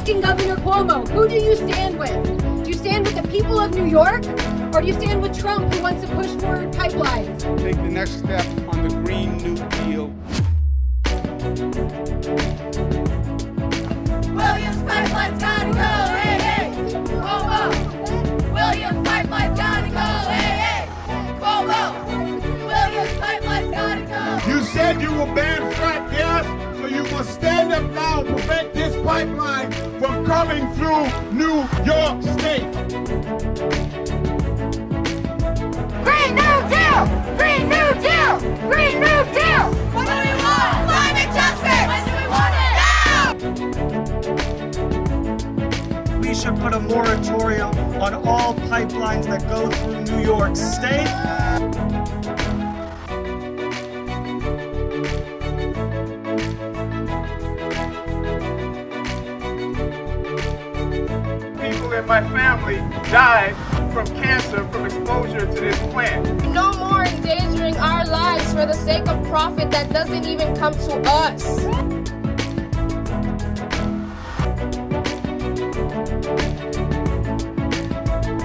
asking Governor Cuomo, who do you stand with? Do you stand with the people of New York? Or do you stand with Trump who wants to push forward pipelines? Take the next step on the Green New Deal. Williams Pipeline's gotta go, hey, hey! Cuomo! Williams Pipeline's gotta go, hey, hey! Cuomo! Williams Pipeline's gotta go! You said you will ban frack gas, so you must stand up now and prevent this pipeline from coming through New York State. Green New Deal! Green New Deal! Green New Deal! What do we want? Climate justice! When do we want it? Now! We should put a moratorium on all pipelines that go through New York State. My family died from cancer from exposure to this plant. No more endangering our lives for the sake of profit that doesn't even come to us.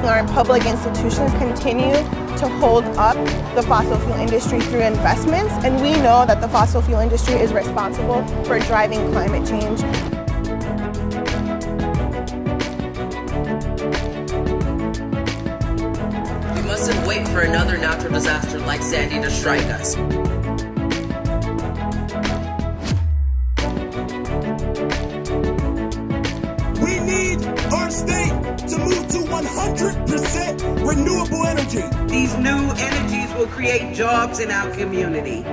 Our public institutions continue to hold up the fossil fuel industry through investments, and we know that the fossil fuel industry is responsible for driving climate change. Wait for another natural disaster like Sandy to strike us. We need our state to move to 100% renewable energy. These new energies will create jobs in our community.